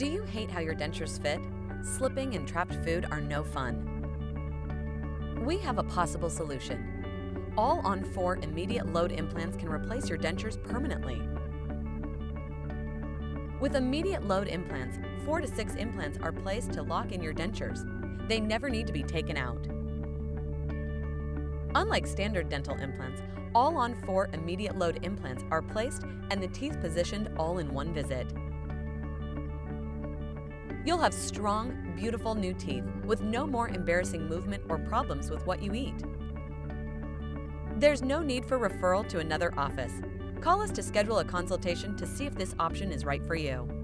Do you hate how your dentures fit? Slipping and trapped food are no fun. We have a possible solution. All on four immediate load implants can replace your dentures permanently. With immediate load implants, four to six implants are placed to lock in your dentures. They never need to be taken out. Unlike standard dental implants, all on four immediate load implants are placed and the teeth positioned all in one visit. You'll have strong, beautiful new teeth with no more embarrassing movement or problems with what you eat. There's no need for referral to another office. Call us to schedule a consultation to see if this option is right for you.